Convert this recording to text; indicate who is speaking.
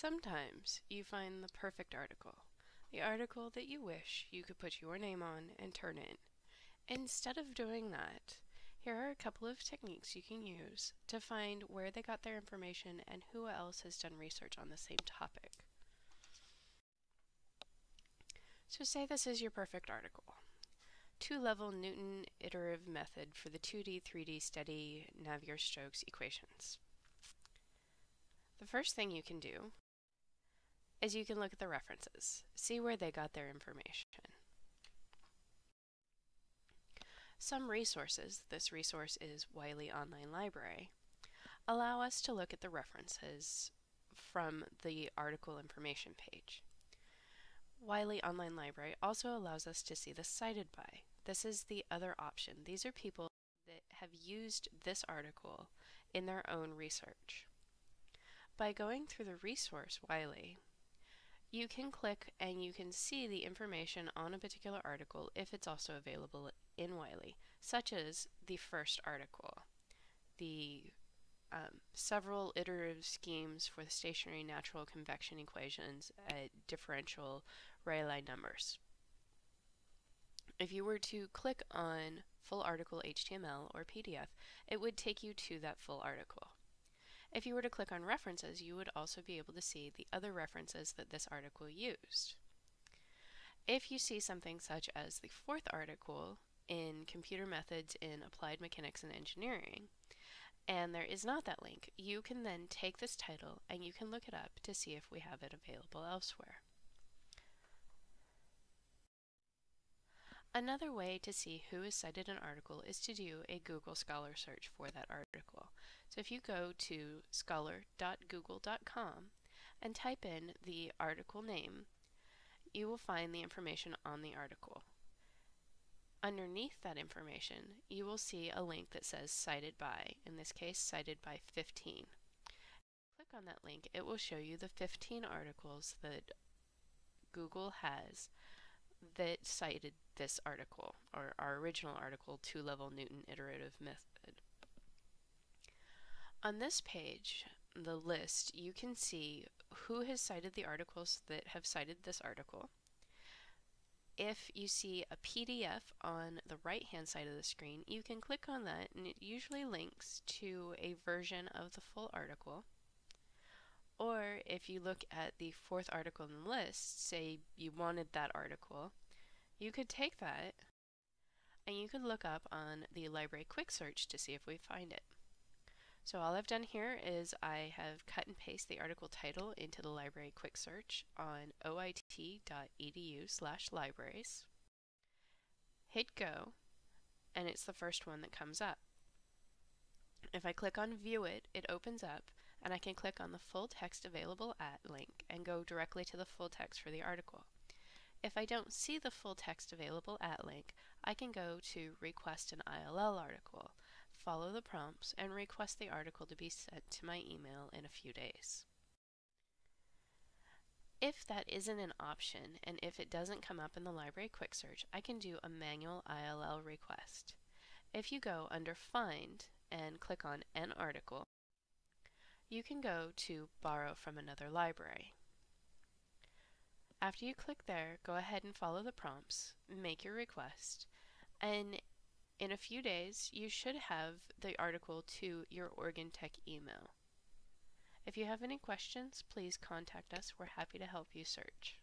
Speaker 1: Sometimes you find the perfect article, the article that you wish you could put your name on and turn in. Instead of doing that, here are a couple of techniques you can use to find where they got their information and who else has done research on the same topic. So say this is your perfect article. Two-level Newton iterative method for the 2D, 3D steady Navier-Stokes equations. The first thing you can do is you can look at the references, see where they got their information. Some resources, this resource is Wiley Online Library, allow us to look at the references from the article information page. Wiley Online Library also allows us to see the cited by. This is the other option. These are people that have used this article in their own research. By going through the resource Wiley, you can click and you can see the information on a particular article if it's also available in Wiley, such as the first article, the um, several iterative schemes for the stationary natural convection equations at differential Rayleigh numbers. If you were to click on full article HTML or PDF, it would take you to that full article. If you were to click on references, you would also be able to see the other references that this article used. If you see something such as the fourth article in Computer Methods in Applied Mechanics and Engineering, and there is not that link, you can then take this title and you can look it up to see if we have it available elsewhere. Another way to see who has cited an article is to do a Google Scholar search for that article. So if you go to scholar.google.com and type in the article name, you will find the information on the article. Underneath that information, you will see a link that says cited by, in this case cited by 15. Click on that link, it will show you the 15 articles that Google has that cited this article, or our original article, two-level Newton iterative method. On this page, the list, you can see who has cited the articles that have cited this article. If you see a PDF on the right-hand side of the screen, you can click on that and it usually links to a version of the full article. Or if you look at the fourth article in the list, say you wanted that article, you could take that and you could look up on the library quick search to see if we find it. So all I've done here is I have cut and paste the article title into the library quick search on oit.edu slash libraries. Hit go and it's the first one that comes up. If I click on view it, it opens up and I can click on the full text available at link and go directly to the full text for the article. If I don't see the full text available at link, I can go to request an ILL article, follow the prompts, and request the article to be sent to my email in a few days. If that isn't an option, and if it doesn't come up in the library quick search, I can do a manual ILL request. If you go under Find and click on An Article, you can go to Borrow from another library. After you click there, go ahead and follow the prompts, make your request, and in a few days you should have the article to your Oregon Tech email. If you have any questions, please contact us. We're happy to help you search.